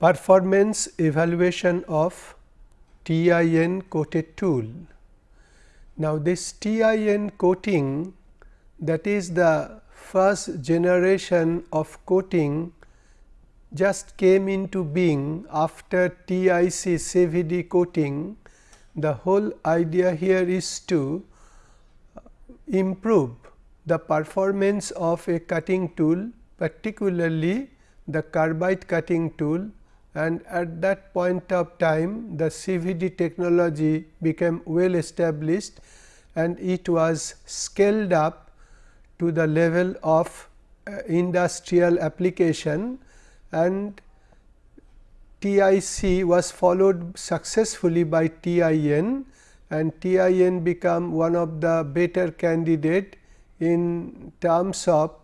Performance evaluation of TIN coated tool. Now, this TIN coating that is the first generation of coating just came into being after TIC CVD coating. The whole idea here is to uh, improve the performance of a cutting tool particularly the carbide cutting tool and at that point of time the CVD technology became well established and it was scaled up to the level of uh, industrial application. And TIC was followed successfully by TIN and TIN become one of the better candidate in terms of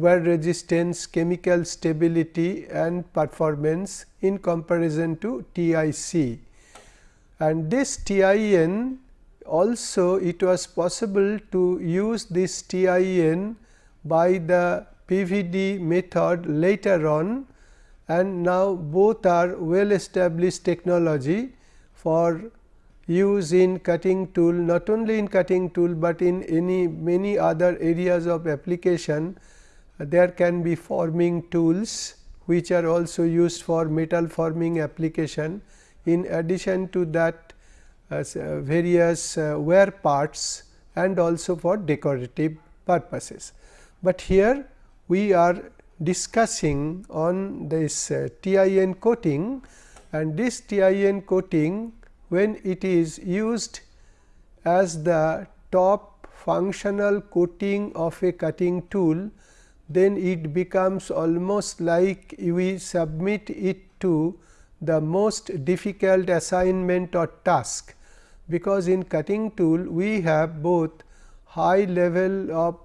wear resistance, chemical stability and performance in comparison to TIC. And this TIN also it was possible to use this TIN by the PVD method later on and now both are well established technology for use in cutting tool not only in cutting tool, but in any many other areas of application there can be forming tools which are also used for metal forming application. In addition to that uh, uh, various uh, wear parts and also for decorative purposes. But here we are discussing on this uh, TIN coating and this TIN coating when it is used as the top functional coating of a cutting tool then it becomes almost like we submit it to the most difficult assignment or task, because in cutting tool we have both high level of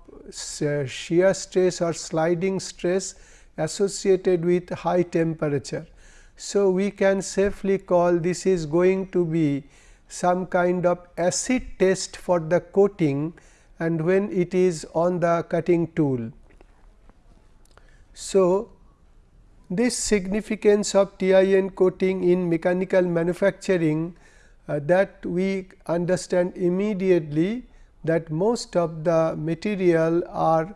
uh, shear stress or sliding stress associated with high temperature. So, we can safely call this is going to be some kind of acid test for the coating and when it is on the cutting tool. So, this significance of TIN coating in mechanical manufacturing uh, that we understand immediately that most of the material are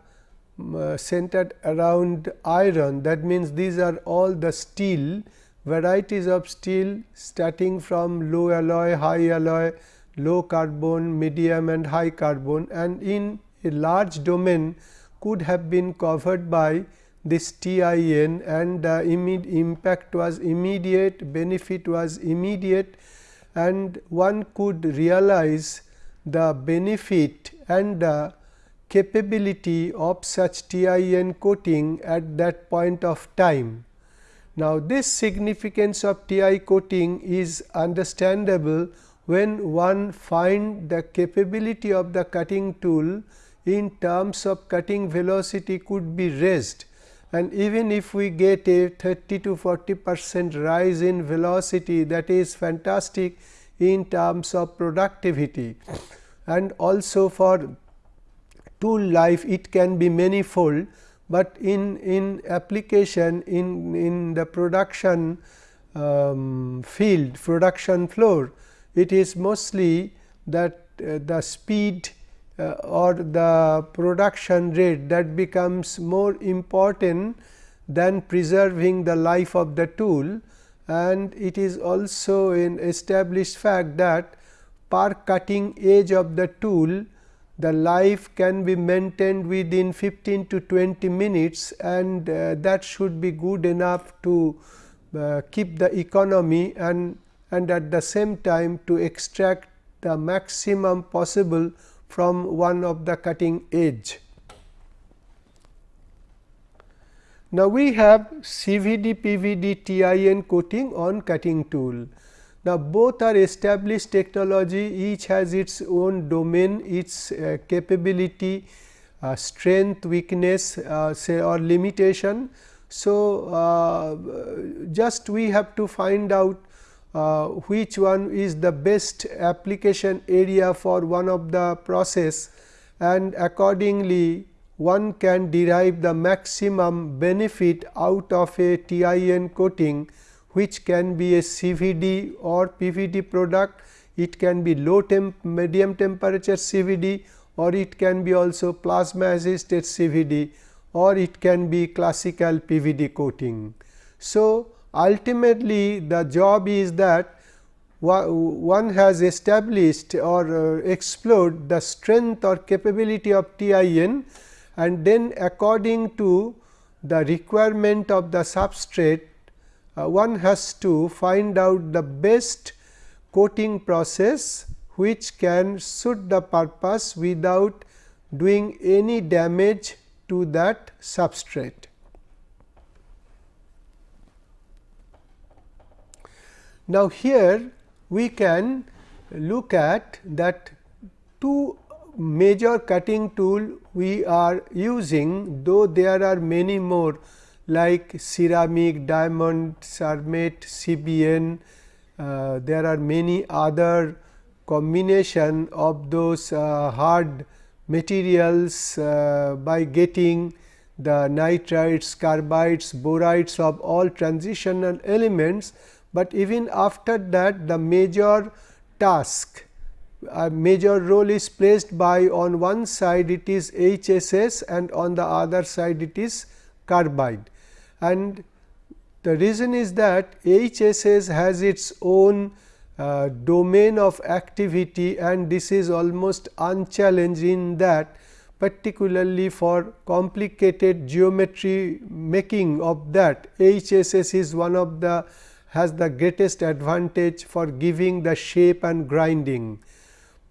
uh, centered around iron. That means, these are all the steel varieties of steel starting from low alloy, high alloy, low carbon, medium and high carbon and in a large domain could have been covered by this TIN and the impact was immediate, benefit was immediate and one could realize the benefit and the capability of such TIN coating at that point of time. Now, this significance of TI coating is understandable when one find the capability of the cutting tool in terms of cutting velocity could be raised and even if we get a 30 to 40 percent rise in velocity that is fantastic in terms of productivity. And also for tool life it can be manifold, but in, in application in, in the production um, field production floor it is mostly that uh, the speed uh, or the production rate that becomes more important than preserving the life of the tool. And it is also an established fact that per cutting edge of the tool the life can be maintained within 15 to 20 minutes and uh, that should be good enough to uh, keep the economy and and at the same time to extract the maximum possible from one of the cutting edge. Now, we have CVD PVD TIN coating on cutting tool. Now, both are established technology each has its own domain its uh, capability uh, strength weakness uh, say or limitation. So, uh, just we have to find out uh, which one is the best application area for one of the process and accordingly one can derive the maximum benefit out of a TIN coating which can be a CVD or PVD product. It can be low temp medium temperature CVD or it can be also plasma assisted CVD or it can be classical PVD coating. So, ultimately the job is that one has established or uh, explored the strength or capability of TIN and then according to the requirement of the substrate uh, one has to find out the best coating process which can suit the purpose without doing any damage to that substrate. Now, here we can look at that two major cutting tool we are using though there are many more like ceramic, diamond, cermet, CBN, uh, there are many other combination of those uh, hard materials uh, by getting the nitrides, carbides, borides of all transitional elements but even after that the major task a major role is placed by on one side it is HSS and on the other side it is carbide. And the reason is that HSS has its own uh, domain of activity and this is almost unchallenged in that particularly for complicated geometry making of that HSS is one of the has the greatest advantage for giving the shape and grinding.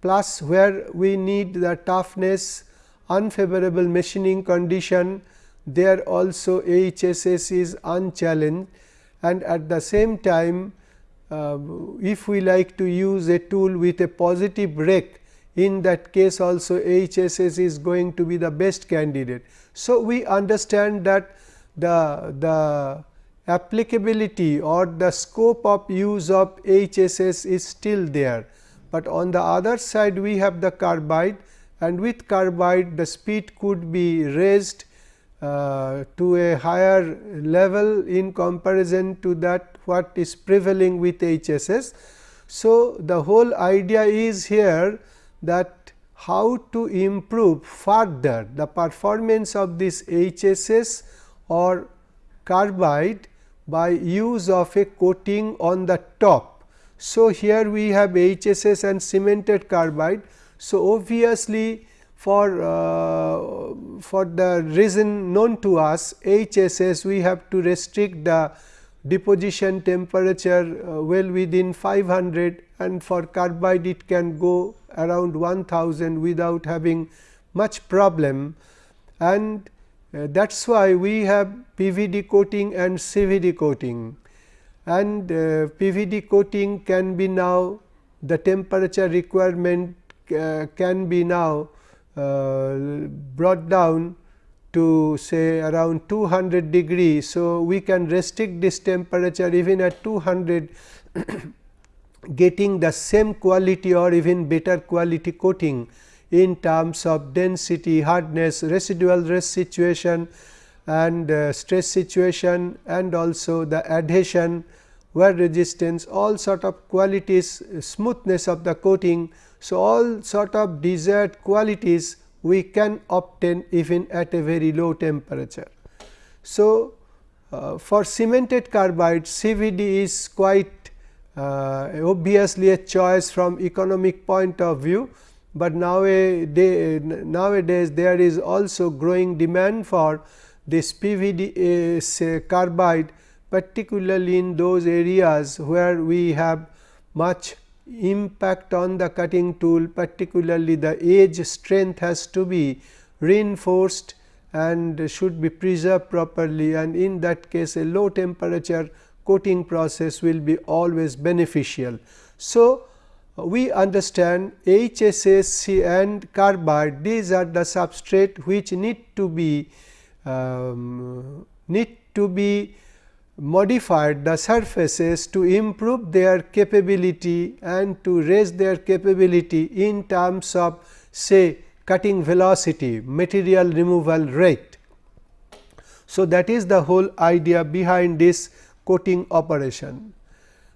Plus where we need the toughness unfavorable machining condition there also HSS is unchallenged and at the same time uh, if we like to use a tool with a positive rake in that case also HSS is going to be the best candidate. So, we understand that the, the applicability or the scope of use of HSS is still there, but on the other side we have the carbide and with carbide the speed could be raised uh, to a higher level in comparison to that what is prevailing with HSS. So, the whole idea is here that how to improve further the performance of this HSS or carbide by use of a coating on the top. So, here we have HSS and cemented carbide. So, obviously, for uh, for the reason known to us HSS we have to restrict the deposition temperature uh, well within 500 and for carbide it can go around 1000 without having much problem and that is why we have PVD coating and CVD coating and uh, PVD coating can be now the temperature requirement uh, can be now uh, brought down to say around 200 degree. So, we can restrict this temperature even at 200 getting the same quality or even better quality coating in terms of density, hardness, residual rest situation and uh, stress situation and also the adhesion, wear resistance, all sort of qualities, smoothness of the coating. So, all sort of desired qualities we can obtain even at a very low temperature. So, uh, for cemented carbide CVD is quite uh, obviously a choice from economic point of view but nowadays, nowadays there is also growing demand for this PVD uh, carbide particularly in those areas where we have much impact on the cutting tool particularly the edge strength has to be reinforced and should be preserved properly and in that case a low temperature coating process will be always beneficial. So, we understand HSS and carbide these are the substrate which need to be um, need to be modified the surfaces to improve their capability and to raise their capability in terms of say cutting velocity, material removal rate. So, that is the whole idea behind this coating operation.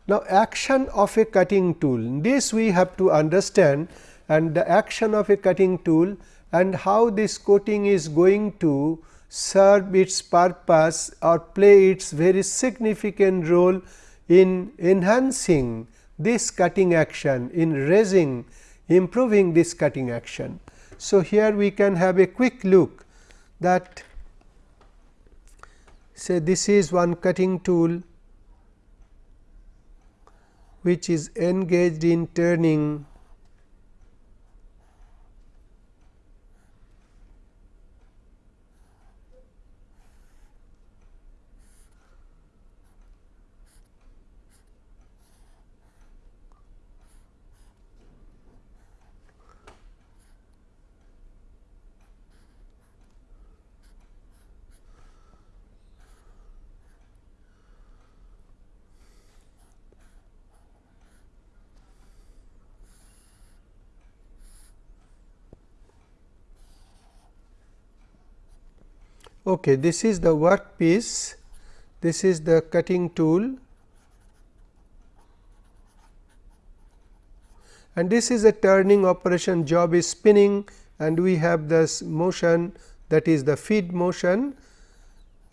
Now, action of a cutting tool, this we have to understand and the action of a cutting tool and how this coating is going to serve its purpose or play its very significant role in enhancing this cutting action, in raising, improving this cutting action. So, here we can have a quick look that say this is one cutting tool which is engaged in turning Okay, this is the workpiece, this is the cutting tool. And this is a turning operation. Job is spinning and we have this motion that is the feed motion.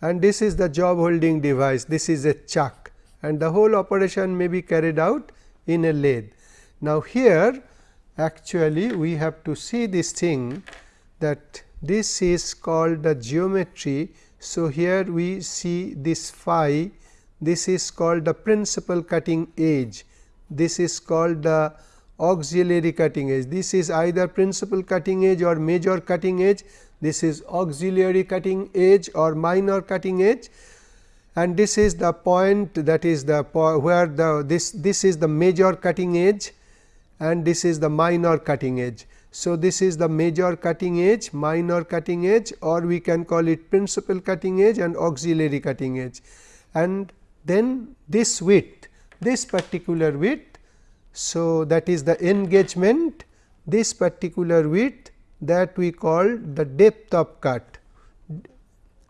And this is the job holding device. This is a chuck. And the whole operation may be carried out in a lathe. Now, here actually we have to see this thing that this is called the geometry. So, here we see this phi. This is called the principal cutting edge. This is called the auxiliary cutting edge. This is either principal cutting edge or major cutting edge. This is auxiliary cutting edge or minor cutting edge. And this is the point that is the where the this this is the major cutting edge and this is the minor cutting edge so, this is the major cutting edge, minor cutting edge or we can call it principal cutting edge and auxiliary cutting edge. And then this width, this particular width. So, that is the engagement, this particular width that we call the depth of cut.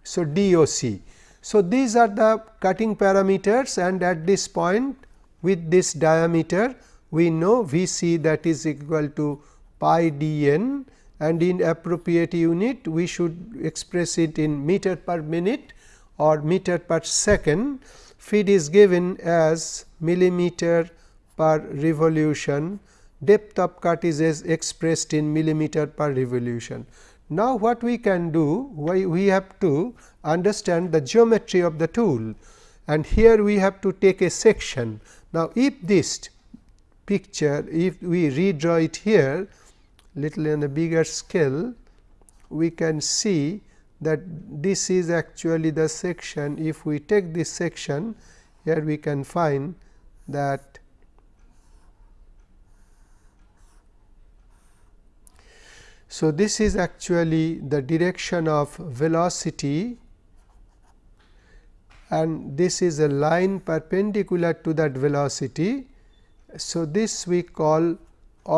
So, DOC. So, these are the cutting parameters and at this point with this diameter we know V c that is equal to pi d n and in appropriate unit we should express it in meter per minute or meter per second. Feed is given as millimeter per revolution, depth of cut is expressed in millimeter per revolution. Now, what we can do? Why we have to understand the geometry of the tool and here we have to take a section. Now, if this picture, if we redraw it here, little in a bigger scale, we can see that this is actually the section. If we take this section, here we can find that So, this is actually the direction of velocity and this is a line perpendicular to that velocity. So, this we call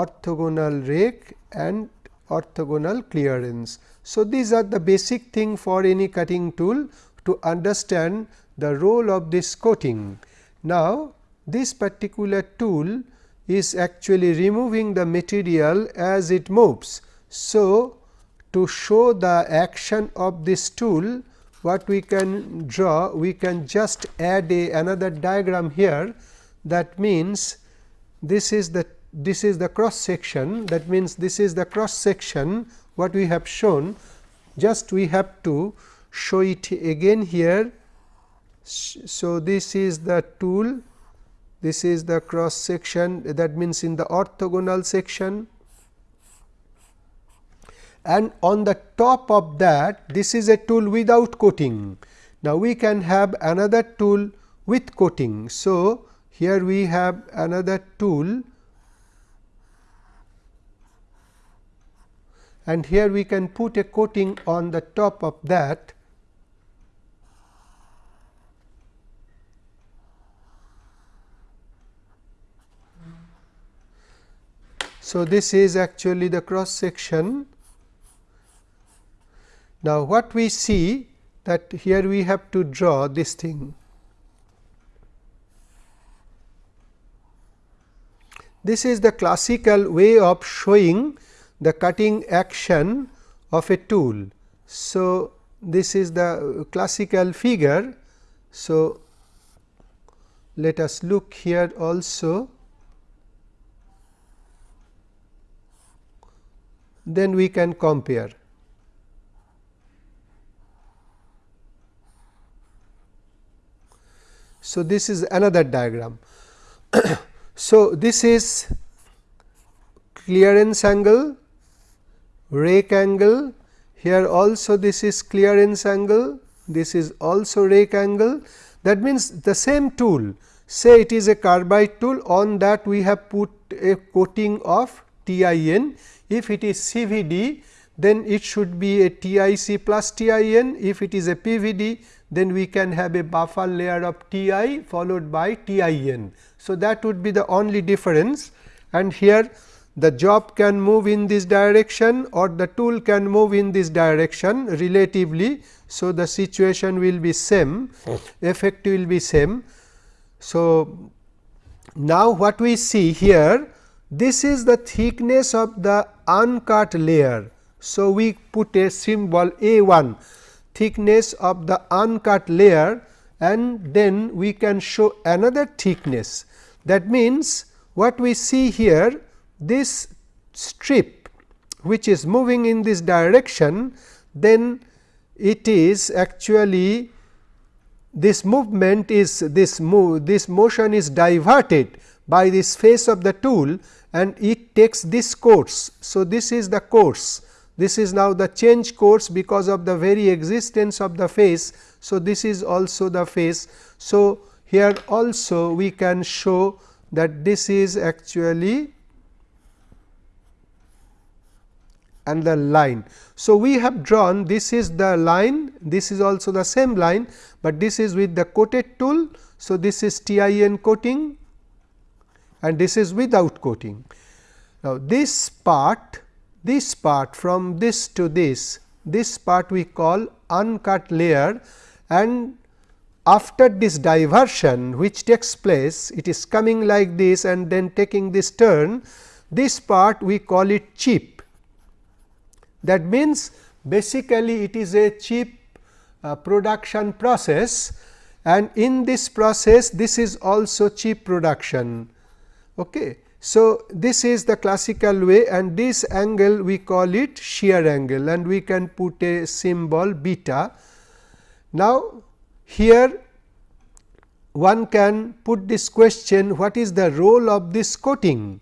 orthogonal rake and orthogonal clearance. So, these are the basic thing for any cutting tool to understand the role of this coating. Now, this particular tool is actually removing the material as it moves. So, to show the action of this tool what we can draw we can just add a another diagram here that means this is the this is the cross section that means this is the cross section what we have shown just we have to show it again here. So, this is the tool this is the cross section that means in the orthogonal section and on the top of that this is a tool without coating. Now, we can have another tool with coating. So, here we have another tool and here we can put a coating on the top of that So, this is actually the cross section Now, what we see that here we have to draw this thing. This is the classical way of showing the cutting action of a tool. So, this is the classical figure. So, let us look here also. Then we can compare. So, this is another diagram. so, this is clearance angle, rake angle, here also this is clearance angle, this is also rake angle. That means, the same tool say it is a carbide tool on that we have put a coating of TIN. If it is CVD then it should be a TIC plus TIN. If it is a PVD then we can have a buffer layer of Ti followed by TIN. So, that would be the only difference and here the job can move in this direction or the tool can move in this direction relatively. So, the situation will be same hmm. effect will be same. So, now what we see here this is the thickness of the uncut layer. So, we put a symbol A 1 thickness of the uncut layer and then we can show another thickness. That means, what we see here this strip which is moving in this direction then it is actually this movement is this move this motion is diverted by this face of the tool and it takes this course. So, this is the course this is now the change course because of the very existence of the face. So, this is also the face. So, here also we can show that this is actually and the line. So, we have drawn this is the line this is also the same line, but this is with the coated tool. So, this is TIN coating and this is without coating. Now, this part this part from this to this this part we call uncut layer and after this diversion which takes place it is coming like this and then taking this turn this part we call it chip. That means, basically it is a cheap uh, production process and in this process this is also cheap production. Okay. So, this is the classical way and this angle we call it shear angle and we can put a symbol beta. Now, here one can put this question what is the role of this coating.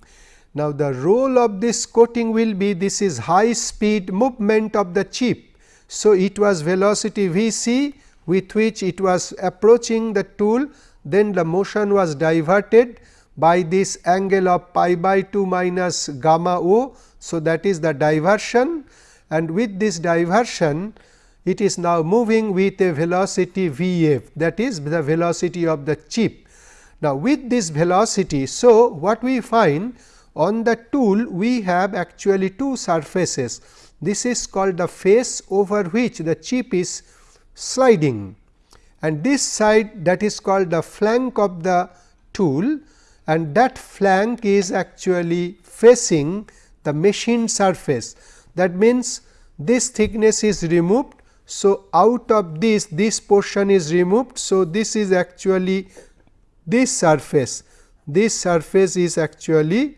Now, the role of this coating will be this is high speed movement of the chip. So, it was velocity v c with which it was approaching the tool then the motion was diverted by this angle of pi by 2 minus gamma o. So, that is the diversion and with this diversion it is now moving with a velocity v f that is the velocity of the chip. Now, with this velocity, so what we find on the tool we have actually two surfaces. This is called the face over which the chip is sliding and this side that is called the flank of the tool and that flank is actually facing the machine surface. That means, this thickness is removed. So, out of this this portion is removed. So, this is actually this surface this surface is actually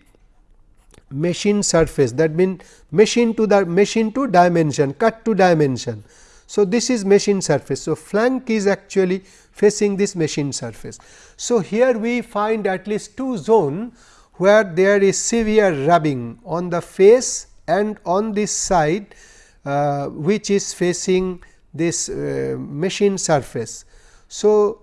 machine surface that means machine to the machine to dimension cut to dimension. So, this is machine surface. So, flank is actually facing this machine surface. So, here we find at least two zone where there is severe rubbing on the face and on this side uh, which is facing this uh, machine surface. So,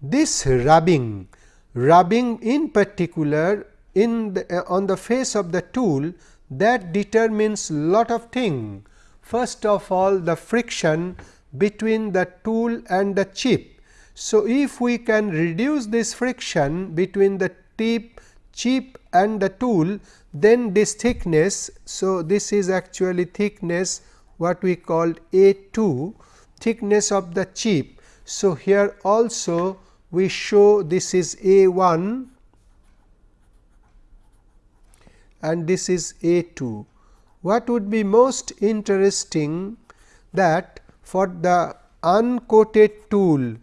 this rubbing rubbing in particular in the, uh, on the face of the tool that determines lot of thing. First of all the friction between the tool and the chip. So, if we can reduce this friction between the tip chip and the tool then this thickness. So, this is actually thickness what we called A 2 thickness of the chip. So, here also we show this is A 1 and this is A 2. What would be most interesting that for the uncoated tool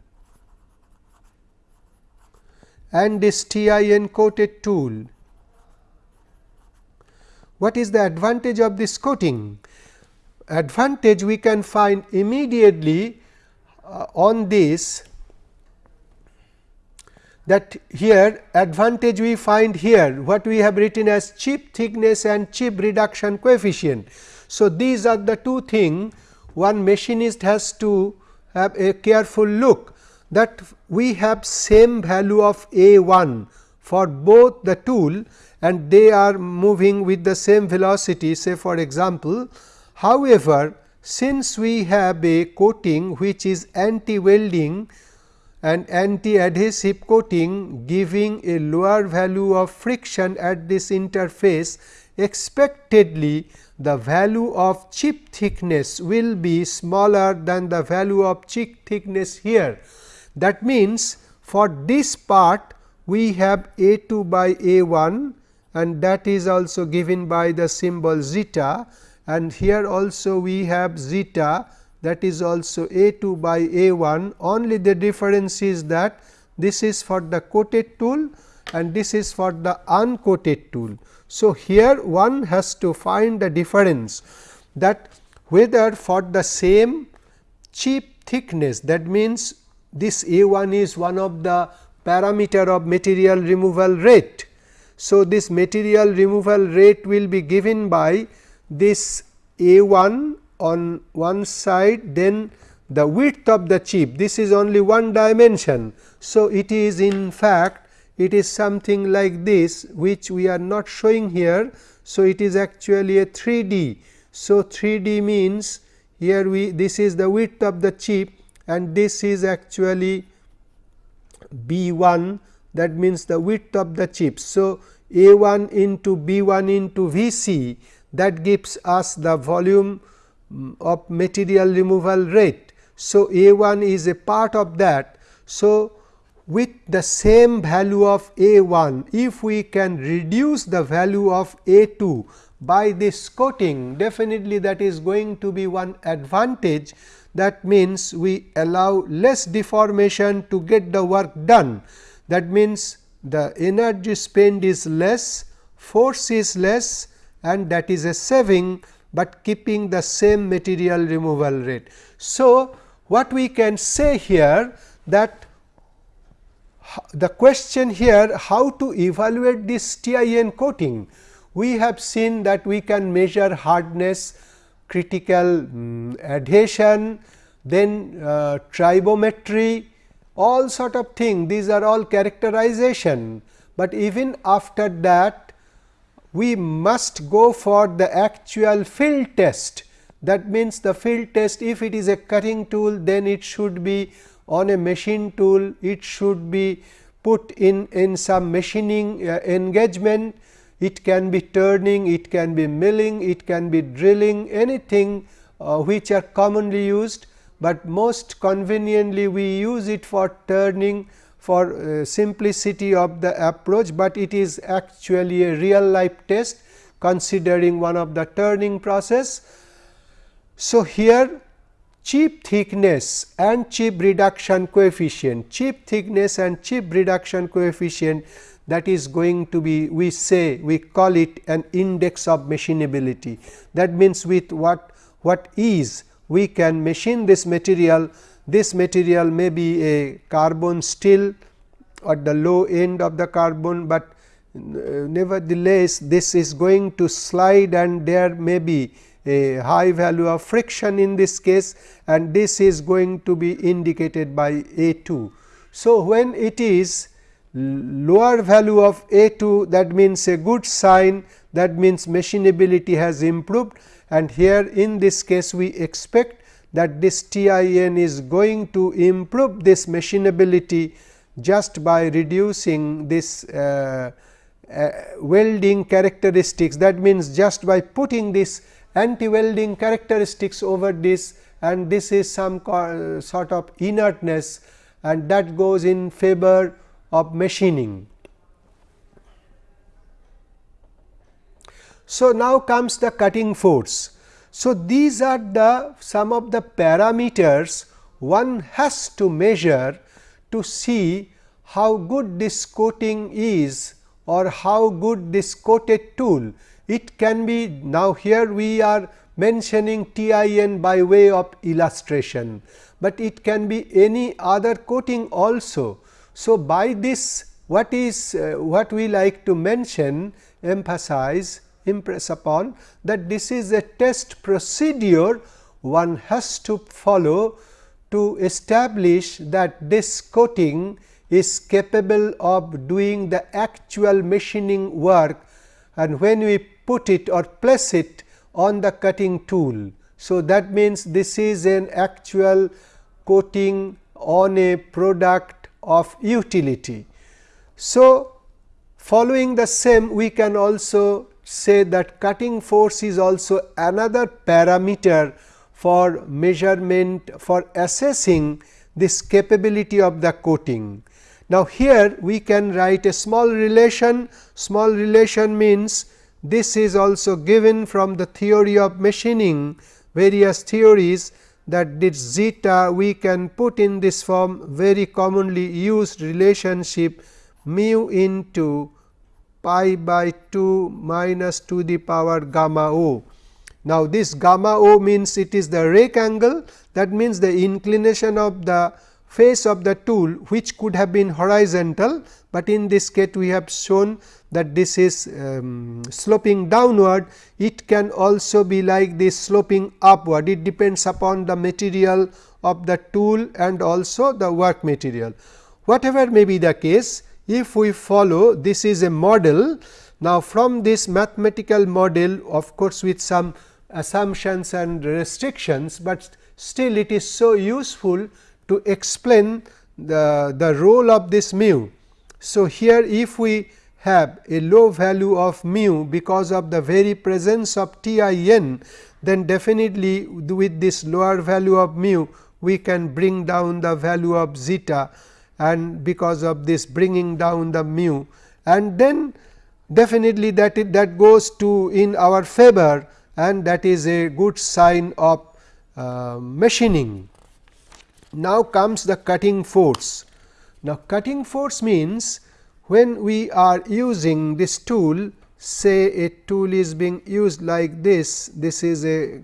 and this TIN coated tool. What is the advantage of this coating? Advantage we can find immediately uh, on this that here advantage we find here what we have written as chip thickness and chip reduction coefficient. So, these are the two things one machinist has to have a careful look that we have same value of A 1 for both the tool and they are moving with the same velocity say for example. However, since we have a coating which is anti welding and anti adhesive coating giving a lower value of friction at this interface expectedly the value of chip thickness will be smaller than the value of chip thickness here. That means, for this part we have A 2 by A 1 and that is also given by the symbol zeta and here also we have zeta that is also A 2 by A 1 only the difference is that this is for the coated tool and this is for the uncoated tool. So, here one has to find the difference that whether for the same chip thickness that means this A 1 is one of the parameter of material removal rate. So, this material removal rate will be given by this A 1 on one side then the width of the chip this is only one dimension. So, it is in fact it is something like this which we are not showing here. So, it is actually a 3D. So, 3D means here we this is the width of the chip and this is actually B 1 that means the width of the chip. So, A 1 into B 1 into V c that gives us the volume of material removal rate. So, A 1 is a part of that. So, with the same value of A 1, if we can reduce the value of A 2 by this coating definitely that is going to be one advantage that means we allow less deformation to get the work done. That means the energy spent is less, force is less and that is a saving, but keeping the same material removal rate. So, what we can say here that the question here how to evaluate this TIN coating. We have seen that we can measure hardness, critical um, adhesion, then uh, tribometry, all sort of thing these are all characterization, but even after that we must go for the actual field test. That means, the field test if it is a cutting tool then it should be on a machine tool, it should be put in, in some machining uh, engagement, it can be turning, it can be milling, it can be drilling anything uh, which are commonly used, but most conveniently we use it for turning for uh, simplicity of the approach, but it is actually a real life test considering one of the turning process. So, here chip thickness and chip reduction coefficient, chip thickness and chip reduction coefficient that is going to be we say we call it an index of machinability. That means, with what what ease we can machine this material, this material may be a carbon steel at the low end of the carbon, but uh, nevertheless this is going to slide and there may be a high value of friction in this case and this is going to be indicated by A 2. So, when it is lower value of A 2 that means a good sign that means machinability has improved and here in this case we expect that this TIN is going to improve this machinability just by reducing this uh, uh, welding characteristics that means just by putting this anti welding characteristics over this and this is some sort of inertness and that goes in favor of machining. So, now comes the cutting force. So, these are the some of the parameters one has to measure to see how good this coating is or how good this coated tool. It can be now here we are mentioning TIN by way of illustration, but it can be any other coating also. So, by this what is uh, what we like to mention emphasize impress upon that this is a test procedure one has to follow to establish that this coating is capable of doing the actual machining work and when we put it or place it on the cutting tool. So, that means this is an actual coating on a product of utility. So, following the same we can also say that cutting force is also another parameter for measurement for assessing this capability of the coating. Now, here we can write a small relation, small relation means this is also given from the theory of machining various theories that this zeta we can put in this form very commonly used relationship mu into pi by 2 minus to the power gamma o. Now, this gamma o means it is the rake angle that means the inclination of the face of the tool which could have been horizontal, but in this case we have shown that this is um, sloping downward. It can also be like this sloping upward, it depends upon the material of the tool and also the work material. Whatever may be the case, if we follow this is a model. Now, from this mathematical model of course, with some assumptions and restrictions, but still it is so useful to explain the, the role of this mu. So, here if we have a low value of mu because of the very presence of TIN, then definitely with this lower value of mu we can bring down the value of zeta and because of this bringing down the mu and then definitely that it, that goes to in our favor and that is a good sign of uh, machining. Now comes the cutting force. Now cutting force means when we are using this tool say a tool is being used like this, this is a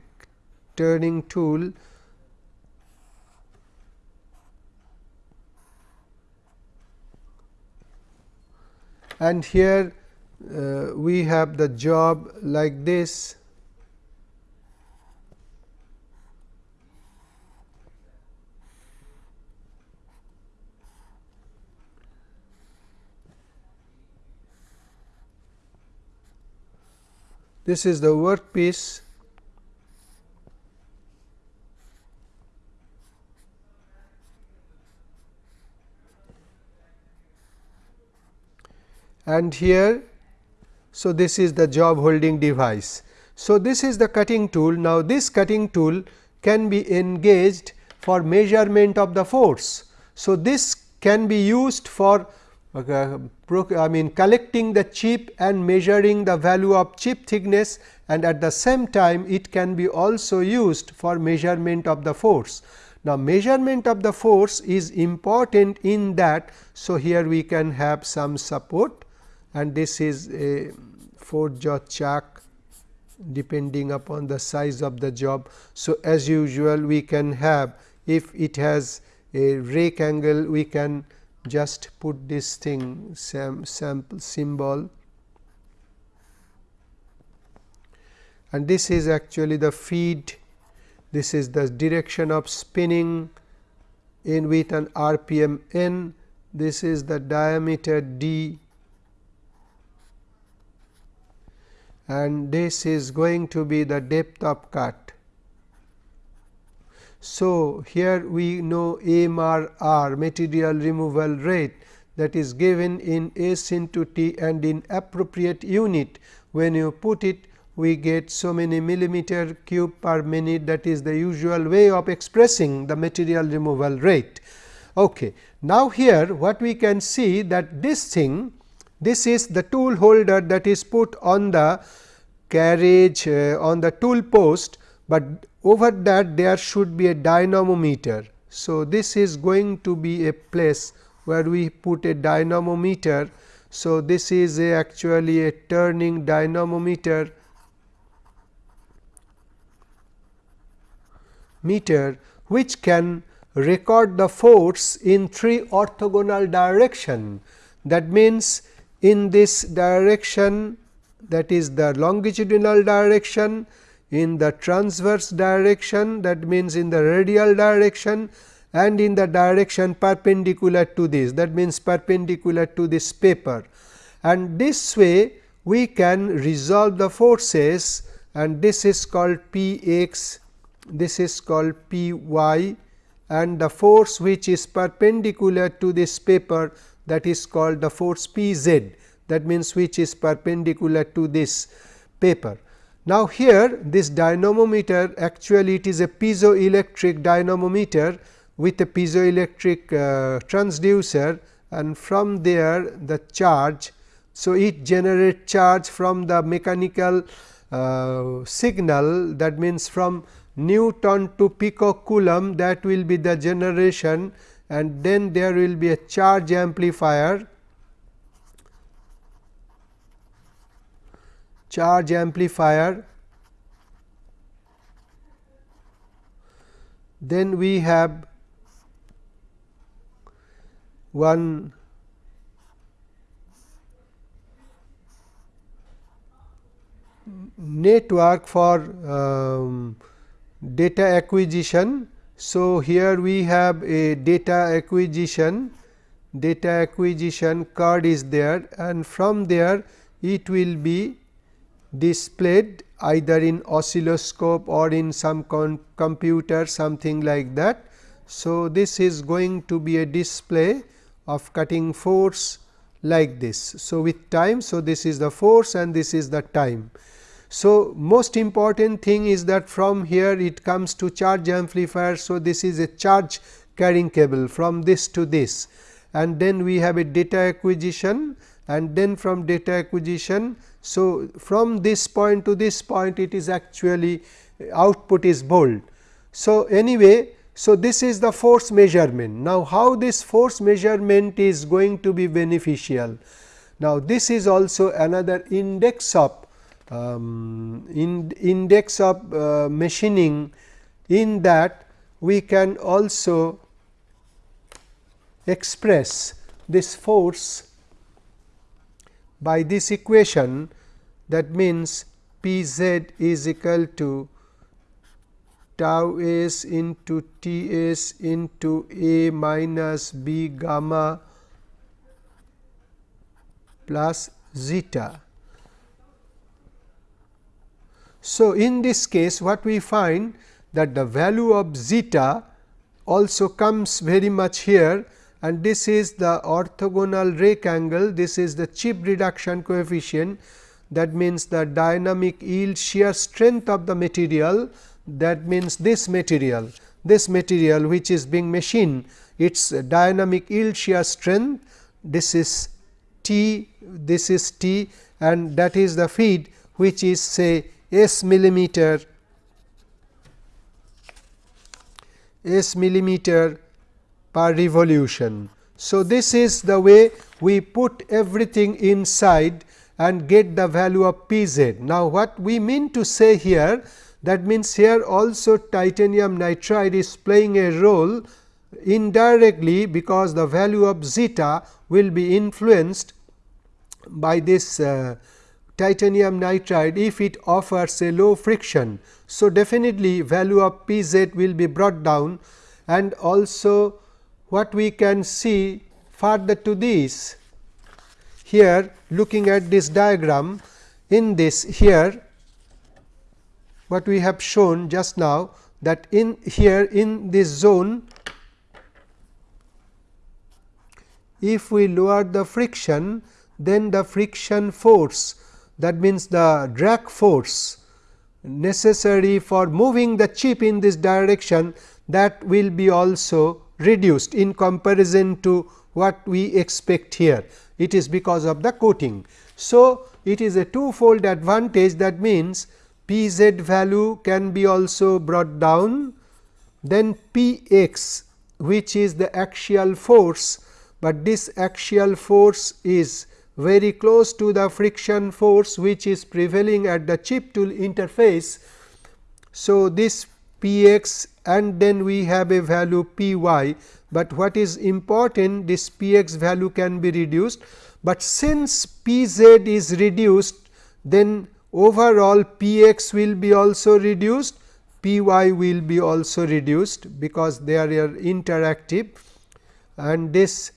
turning tool and here uh, we have the job like this. This is the workpiece and here so this is the job holding device. So, this is the cutting tool. Now, this cutting tool can be engaged for measurement of the force. So, this can be used for uh, I mean collecting the chip and measuring the value of chip thickness and at the same time it can be also used for measurement of the force. Now, measurement of the force is important in that. So, here we can have some support and this is a 4 jaw chuck depending upon the size of the job. So, as usual we can have if it has a rake angle we can just put this thing sam sample symbol. And this is actually the feed. This is the direction of spinning in with an rpm n. This is the diameter d and this is going to be the depth of cut so, here we know MRR material removal rate that is given in S into T and in appropriate unit when you put it we get so many millimeter cube per minute that is the usual way of expressing the material removal rate. Okay. Now, here what we can see that this thing this is the tool holder that is put on the carriage uh, on the tool post, but over that there should be a dynamometer. So, this is going to be a place where we put a dynamometer. So, this is a actually a turning dynamometer meter which can record the force in three orthogonal direction. That means, in this direction that is the longitudinal direction, in the transverse direction that means in the radial direction and in the direction perpendicular to this that means perpendicular to this paper. And this way we can resolve the forces and this is called P x, this is called P y and the force which is perpendicular to this paper that is called the force P z that means which is perpendicular to this paper. Now, here this dynamometer actually it is a piezoelectric dynamometer with a piezoelectric uh, transducer and from there the charge. So, it generates charge from the mechanical uh, signal that means from Newton to picocoulomb that will be the generation and then there will be a charge amplifier charge amplifier. Then we have one network for um, data acquisition. So, here we have a data acquisition data acquisition card is there and from there it will be displayed either in oscilloscope or in some computer something like that. So, this is going to be a display of cutting force like this. So, with time. So, this is the force and this is the time. So, most important thing is that from here it comes to charge amplifier. So, this is a charge carrying cable from this to this and then we have a data acquisition and then from data acquisition so, from this point to this point it is actually uh, output is bold. So, anyway, so this is the force measurement. Now, how this force measurement is going to be beneficial? Now, this is also another index of um, in index of uh, machining in that we can also express this force by this equation that means P z is equal to tau s into T s into A minus B gamma plus zeta. So, in this case what we find that the value of zeta also comes very much here and this is the orthogonal rake angle, this is the chip reduction coefficient. That means the dynamic yield shear strength of the material. That means this material this material which is being machined its dynamic yield shear strength this is T this is T and that is the feed which is say S millimeter S millimeter per revolution. So, this is the way we put everything inside and get the value of P z. Now, what we mean to say here that means here also titanium nitride is playing a role indirectly because the value of zeta will be influenced by this uh, titanium nitride if it offers a low friction. So, definitely value of P z will be brought down and also what we can see further to this here looking at this diagram in this here what we have shown just now that in here in this zone if we lower the friction then the friction force that means the drag force necessary for moving the chip in this direction that will be also reduced in comparison to what we expect here. It is because of the coating. So, it is a twofold advantage that means P z value can be also brought down then P x which is the axial force, but this axial force is very close to the friction force which is prevailing at the chip tool interface. So, this P x and then we have a value P y, but what is important this P x value can be reduced, but since P z is reduced then overall P x will be also reduced P y will be also reduced because they are interactive and this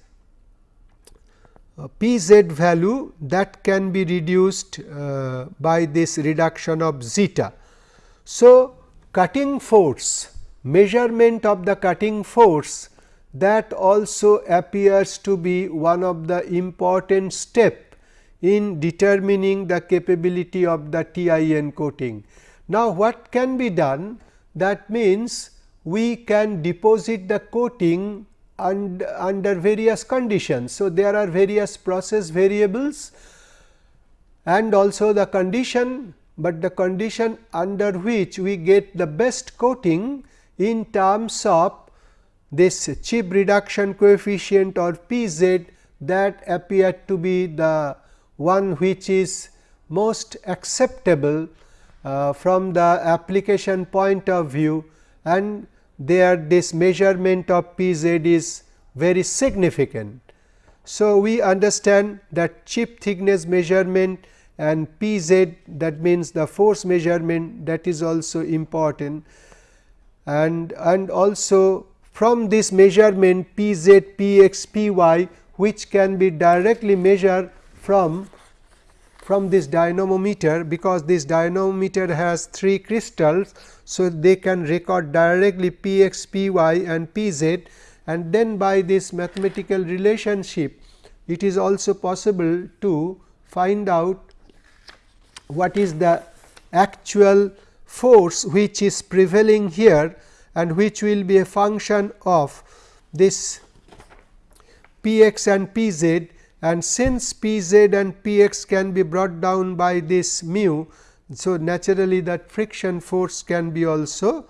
P z value that can be reduced uh, by this reduction of zeta. So, cutting force measurement of the cutting force that also appears to be one of the important step in determining the capability of the TIN coating. Now, what can be done? That means, we can deposit the coating und, under various conditions. So, there are various process variables and also the condition, but the condition under which we get the best coating in terms of this chip reduction coefficient or P z that appear to be the one which is most acceptable uh, from the application point of view and there this measurement of P z is very significant. So, we understand that chip thickness measurement and P z that means the force measurement that is also important and, and also from this measurement P z, P x, P y which can be directly measured from from this dynamometer because this dynamometer has 3 crystals. So, they can record directly p x, p y and p z and then by this mathematical relationship it is also possible to find out what is the actual force which is prevailing here and which will be a function of this p x and p z and since P z and P x can be brought down by this mu. So, naturally that friction force can be also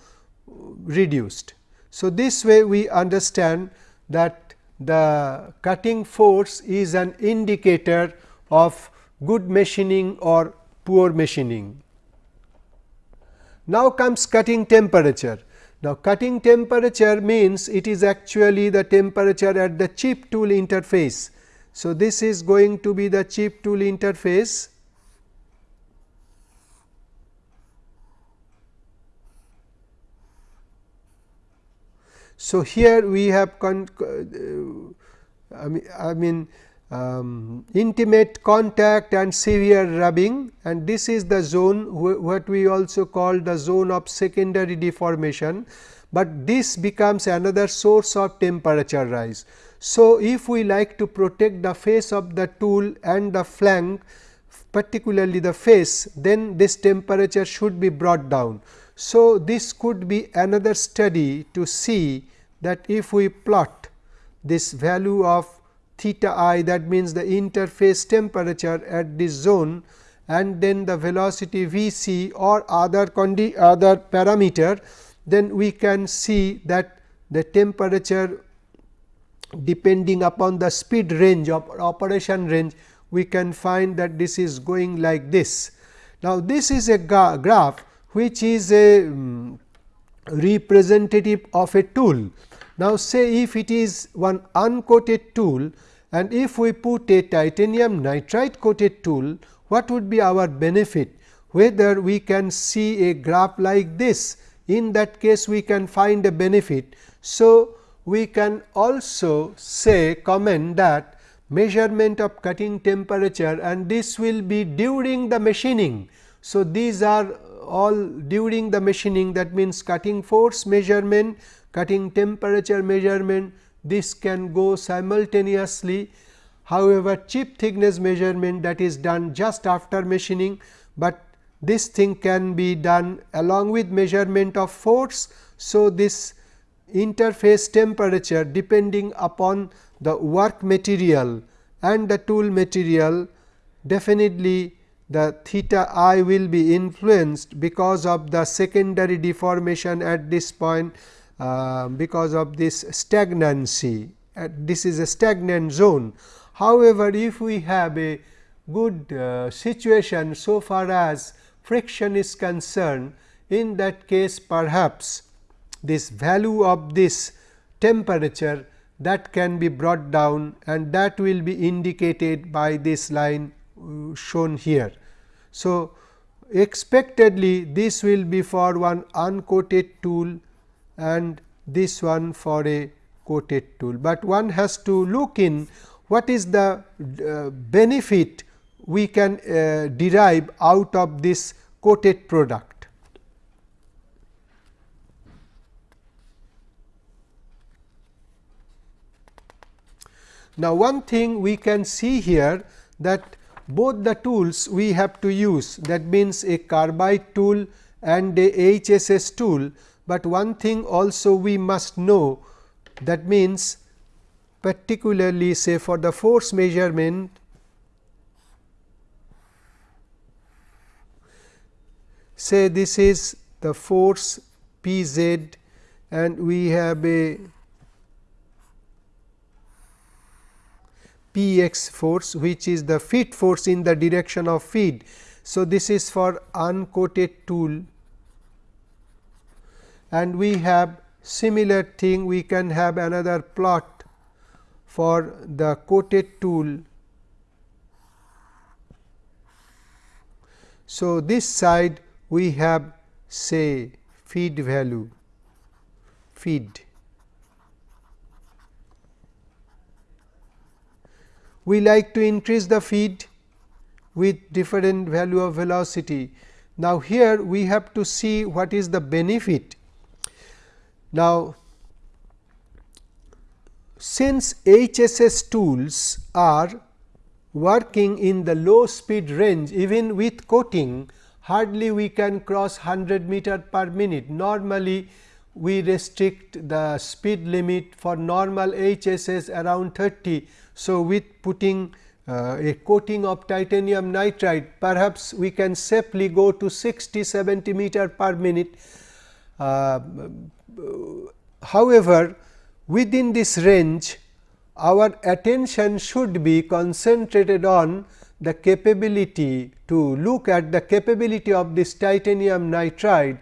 reduced. So, this way we understand that the cutting force is an indicator of good machining or poor machining. Now comes cutting temperature. Now, cutting temperature means it is actually the temperature at the chip tool interface so, this is going to be the chip tool interface. So, here we have con uh, I mean, I mean um, intimate contact and severe rubbing. And this is the zone what we also call the zone of secondary deformation, but this becomes another source of temperature rise. So, if we like to protect the face of the tool and the flank particularly the face then this temperature should be brought down. So, this could be another study to see that if we plot this value of theta i that means the interface temperature at this zone and then the velocity v c or other other parameter then we can see that the temperature depending upon the speed range of operation range we can find that this is going like this. Now, this is a graph which is a um, representative of a tool. Now, say if it is one uncoated tool and if we put a titanium nitride coated tool, what would be our benefit? Whether we can see a graph like this, in that case we can find a benefit. So, we can also say comment that measurement of cutting temperature and this will be during the machining. So, these are all during the machining that means cutting force measurement, cutting temperature measurement this can go simultaneously However, chip thickness measurement that is done just after machining, but this thing can be done along with measurement of force. So, this interface temperature depending upon the work material and the tool material definitely the theta i will be influenced because of the secondary deformation at this point uh, because of this stagnancy uh, this is a stagnant zone. However, if we have a good uh, situation so far as friction is concerned in that case perhaps this value of this temperature that can be brought down and that will be indicated by this line uh, shown here. So, expectedly this will be for one uncoated tool and this one for a coated tool, but one has to look in what is the uh, benefit we can uh, derive out of this coated product. Now, one thing we can see here that both the tools we have to use that means a carbide tool and a HSS tool, but one thing also we must know that means particularly say for the force measurement say this is the force P z and we have a P x force which is the feed force in the direction of feed. So, this is for uncoated tool and we have similar thing we can have another plot for the coated tool. So, this side we have say feed value feed we like to increase the feed with different value of velocity. Now, here we have to see what is the benefit. Now, since HSS tools are working in the low speed range even with coating hardly we can cross 100 meter per minute. Normally, we restrict the speed limit for normal HSS around 30 so, with putting uh, a coating of titanium nitride perhaps we can safely go to 60 70 meter per minute. Uh, however, within this range our attention should be concentrated on the capability to look at the capability of this titanium nitride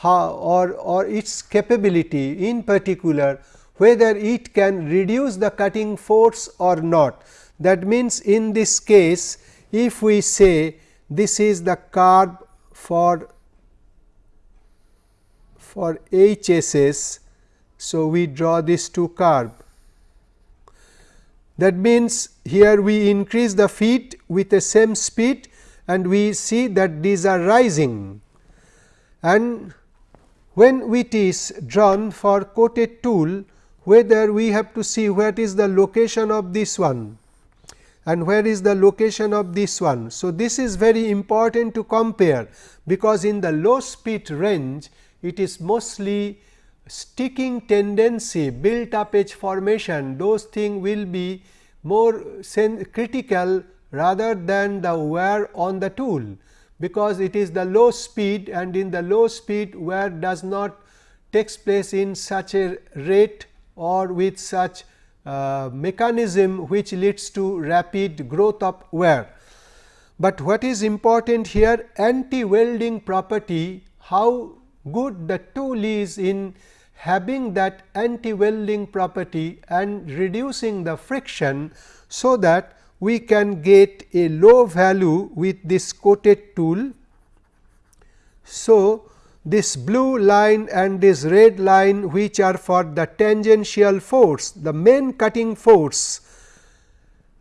how or, or its capability in particular whether it can reduce the cutting force or not. That means, in this case if we say this is the curve for for HSS. So, we draw this two curve. That means, here we increase the feet with the same speed and we see that these are rising and when it is drawn for coated tool whether we have to see where is the location of this one and where is the location of this one. So, this is very important to compare because in the low speed range it is mostly sticking tendency built up edge formation those things will be more critical rather than the wear on the tool because it is the low speed and in the low speed wear does not takes place in such a rate or with such uh, mechanism which leads to rapid growth of wear. But what is important here anti welding property how good the tool is in having that anti welding property and reducing the friction. So, that we can get a low value with this coated tool. So, this blue line and this red line which are for the tangential force, the main cutting force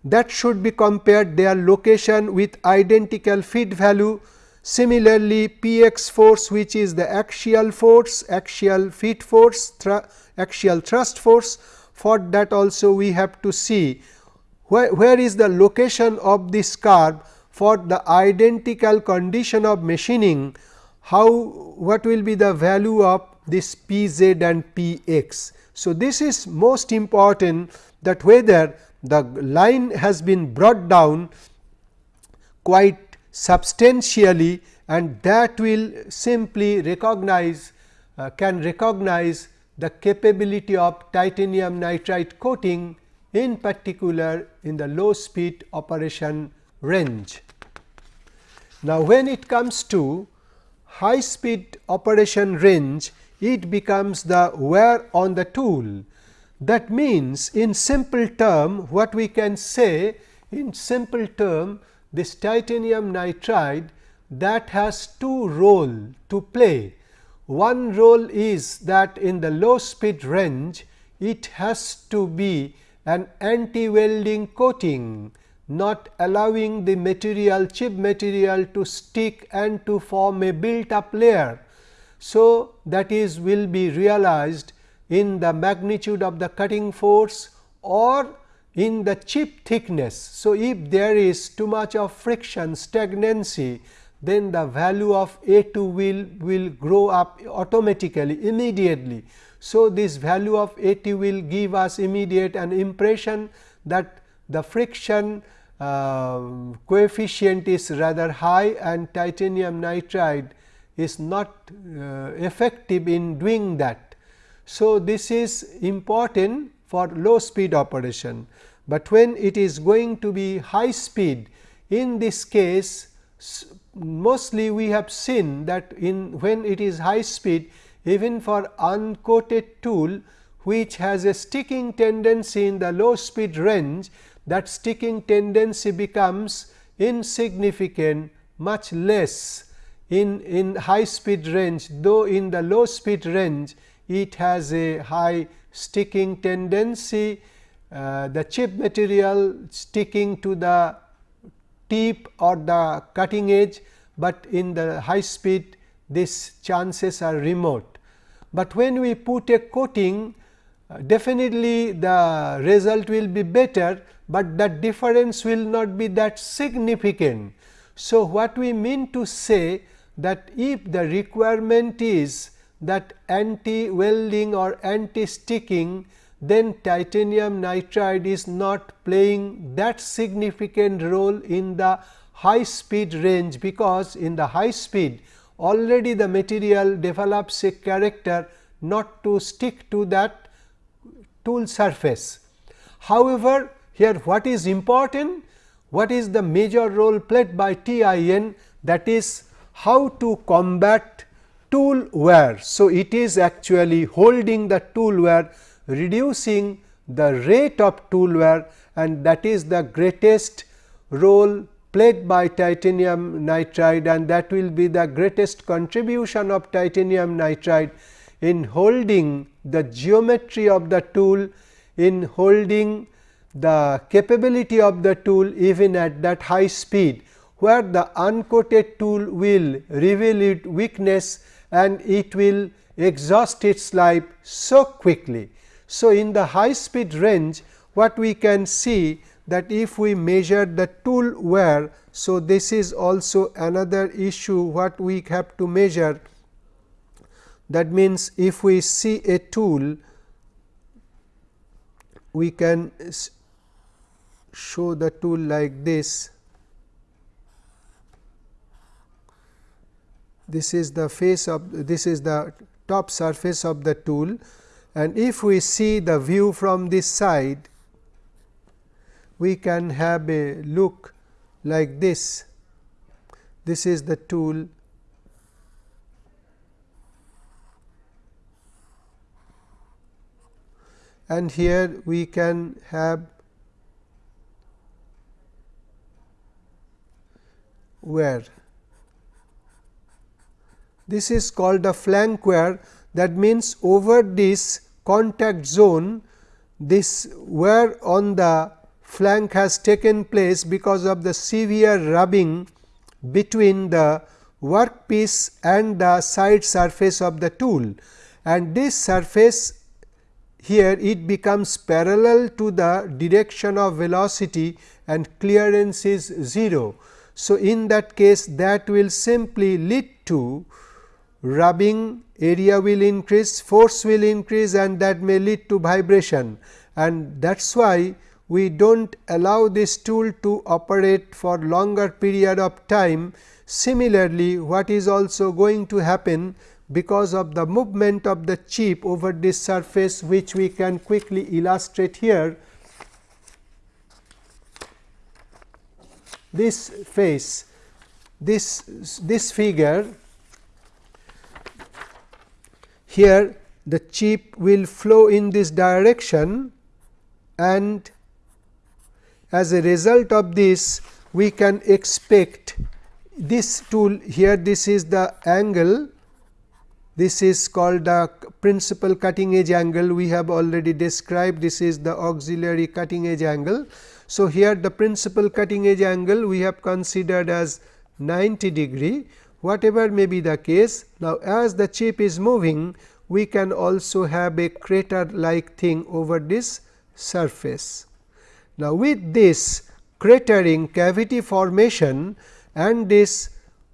that should be compared their location with identical feed value. Similarly, P x force which is the axial force, axial feed force, axial thrust force for that also we have to see where, where is the location of this curve for the identical condition of machining how what will be the value of this p z and p x. So, this is most important that whether the line has been brought down quite substantially and that will simply recognize uh, can recognize the capability of titanium nitride coating in particular in the low speed operation range. Now, when it comes to high speed operation range, it becomes the wear on the tool. That means, in simple term what we can say in simple term this titanium nitride that has two role to play. One role is that in the low speed range it has to be an anti welding coating not allowing the material chip material to stick and to form a built up layer. So, that is will be realized in the magnitude of the cutting force or in the chip thickness. So, if there is too much of friction stagnancy then the value of A 2 will, will grow up automatically immediately. So, this value of A 2 will give us immediate an impression that the friction uh, coefficient is rather high and titanium nitride is not uh, effective in doing that. So, this is important for low speed operation, but when it is going to be high speed in this case mostly we have seen that in when it is high speed even for uncoated tool which has a sticking tendency in the low speed range that sticking tendency becomes insignificant much less in, in high speed range. Though in the low speed range it has a high sticking tendency uh, the chip material sticking to the tip or the cutting edge, but in the high speed these chances are remote. But when we put a coating uh, definitely the result will be better, but that difference will not be that significant. So, what we mean to say that if the requirement is that anti welding or anti sticking then titanium nitride is not playing that significant role in the high speed range, because in the high speed already the material develops a character not to stick to that tool surface. However, here what is important? What is the major role played by TIN that is how to combat tool wear. So, it is actually holding the tool wear reducing the rate of tool wear and that is the greatest role played by titanium nitride and that will be the greatest contribution of titanium nitride in holding the geometry of the tool, in holding the capability of the tool even at that high speed, where the uncoated tool will reveal its weakness and it will exhaust its life so quickly. So, in the high speed range what we can see that if we measure the tool wear. So, this is also another issue what we have to measure that means, if we see a tool we can show the tool like this. This is the face of this is the top surface of the tool and if we see the view from this side, we can have a look like this. This is the tool and here we can have wear. This is called the flank wear that means over this contact zone this wear on the flank has taken place because of the severe rubbing between the workpiece and the side surface of the tool and this surface here it becomes parallel to the direction of velocity and clearance is 0. So, in that case that will simply lead to rubbing area will increase, force will increase and that may lead to vibration and that is why we do not allow this tool to operate for longer period of time. Similarly, what is also going to happen because of the movement of the chip over this surface which we can quickly illustrate here. This face, this, this figure here the chip will flow in this direction and as a result of this we can expect this tool here this is the angle this is called the principal cutting edge angle we have already described this is the auxiliary cutting edge angle. So, here the principal cutting edge angle we have considered as 90 degree whatever may be the case. Now, as the chip is moving we can also have a crater like thing over this surface. Now, with this cratering cavity formation and this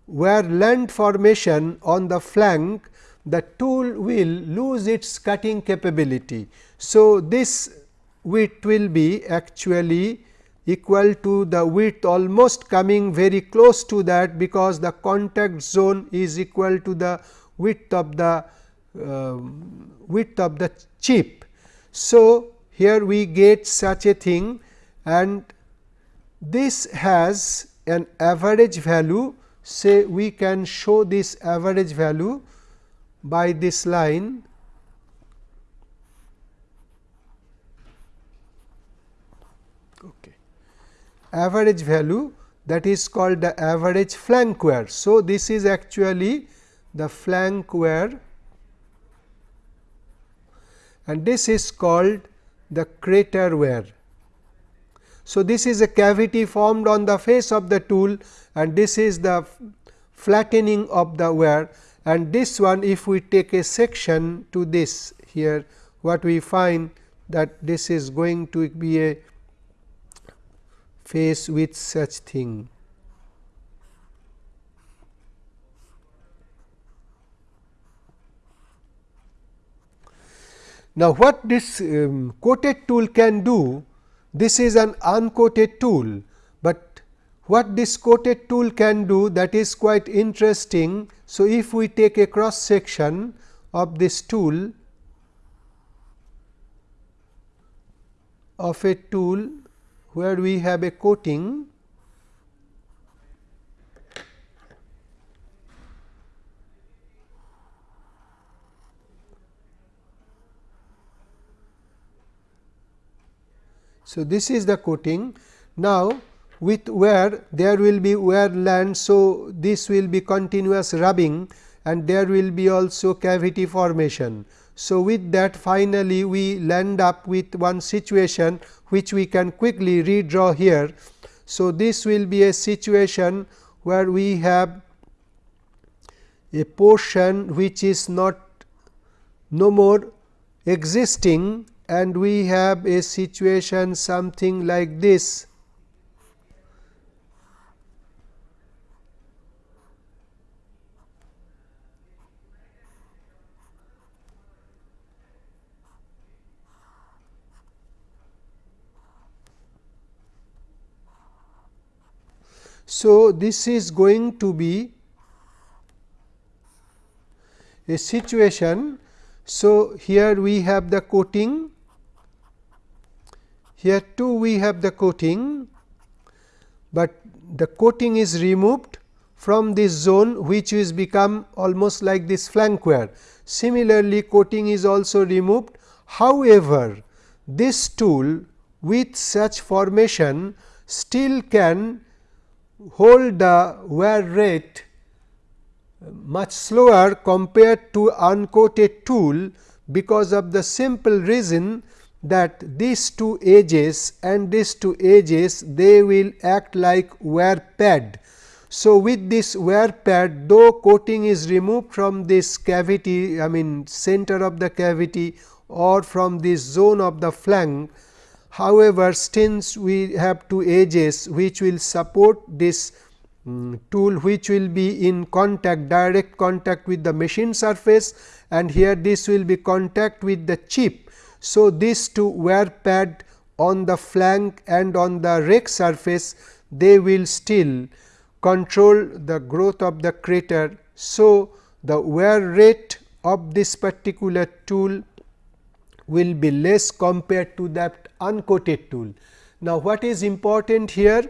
wear land formation on the flank the tool will lose its cutting capability. So, this width will be actually equal to the width almost coming very close to that because the contact zone is equal to the width of the uh, width of the chip. So, here we get such a thing and this has an average value say we can show this average value by this line okay. average value that is called the average flank wear. So, this is actually the flank wear and this is called the crater wear. So, this is a cavity formed on the face of the tool and this is the flattening of the wear and this one if we take a section to this here what we find that this is going to be a face with such thing. Now, what this um, coated tool can do, this is an uncoated tool, but what this coated tool can do that is quite interesting. So, if we take a cross section of this tool of a tool where we have a coating So, this is the coating. Now, with wear there will be wear land. So, this will be continuous rubbing and there will be also cavity formation. So, with that finally, we land up with one situation which we can quickly redraw here. So, this will be a situation where we have a portion which is not no more existing and we have a situation something like this. So, this is going to be a situation. So, here we have the coating here too we have the coating, but the coating is removed from this zone which is become almost like this flank wear. Similarly, coating is also removed. However, this tool with such formation still can hold the wear rate much slower compared to uncoated tool because of the simple reason that these two edges and these two edges they will act like wear pad. So, with this wear pad though coating is removed from this cavity I mean center of the cavity or from this zone of the flank. However, since we have two edges which will support this um, tool which will be in contact direct contact with the machine surface and here this will be contact with the chip. So, these two wear pad on the flank and on the rake surface they will still control the growth of the crater. So, the wear rate of this particular tool will be less compared to that uncoated tool. Now, what is important here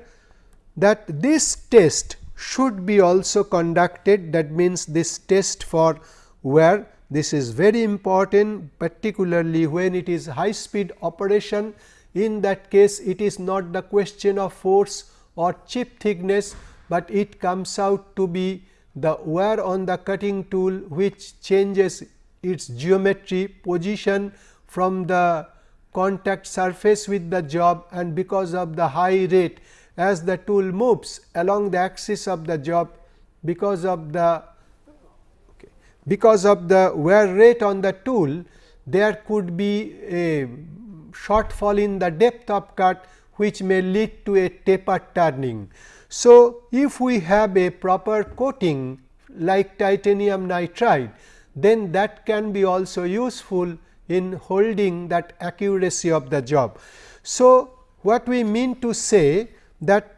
that this test should be also conducted that means this test for wear this is very important particularly when it is high speed operation. In that case it is not the question of force or chip thickness, but it comes out to be the wear on the cutting tool which changes its geometry position from the contact surface with the job and because of the high rate as the tool moves along the axis of the job because of the because of the wear rate on the tool there could be a shortfall in the depth of cut which may lead to a taper turning. So, if we have a proper coating like titanium nitride, then that can be also useful in holding that accuracy of the job. So, what we mean to say that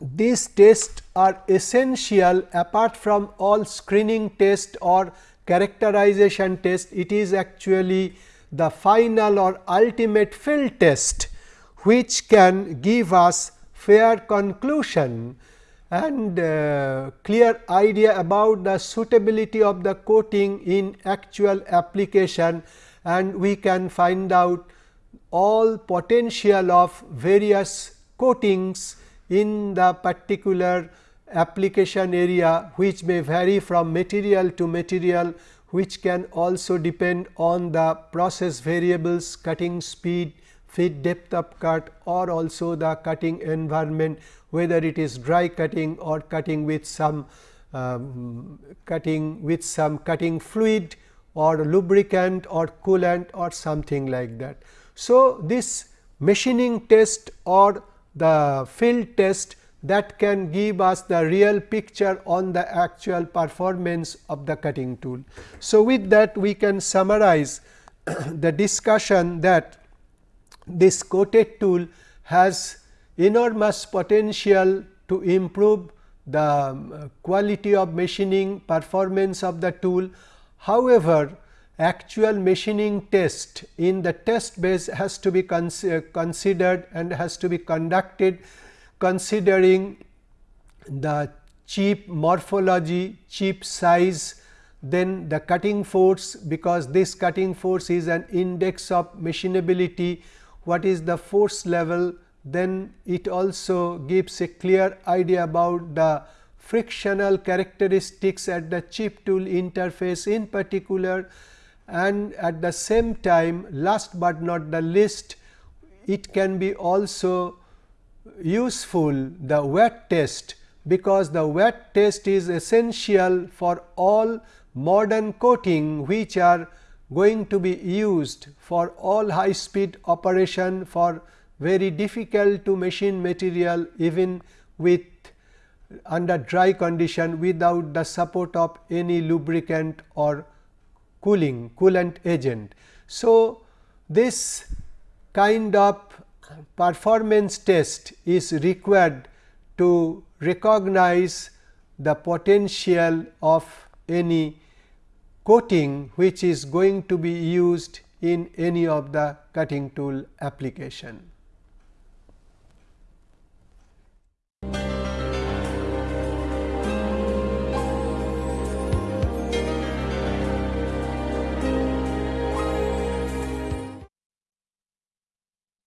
these tests are essential apart from all screening test or characterization test, it is actually the final or ultimate field test which can give us fair conclusion and uh, clear idea about the suitability of the coating in actual application. And we can find out all potential of various coatings in the particular application area which may vary from material to material which can also depend on the process variables cutting speed, feed depth of cut or also the cutting environment whether it is dry cutting or cutting with some um, cutting with some cutting fluid or lubricant or coolant or something like that. So, this machining test or the field test that can give us the real picture on the actual performance of the cutting tool. So, with that we can summarize the discussion that this coated tool has enormous potential to improve the um, quality of machining performance of the tool. However, actual machining test. In the test base has to be uh, considered and has to be conducted considering the chip morphology, chip size, then the cutting force because this cutting force is an index of machinability, what is the force level, then it also gives a clear idea about the frictional characteristics at the chip tool interface. In particular and at the same time last but not the least it can be also useful the wear test because the wear test is essential for all modern coating which are going to be used for all high speed operation for very difficult to machine material even with under dry condition without the support of any lubricant or cooling coolant agent. So, this kind of performance test is required to recognize the potential of any coating which is going to be used in any of the cutting tool application.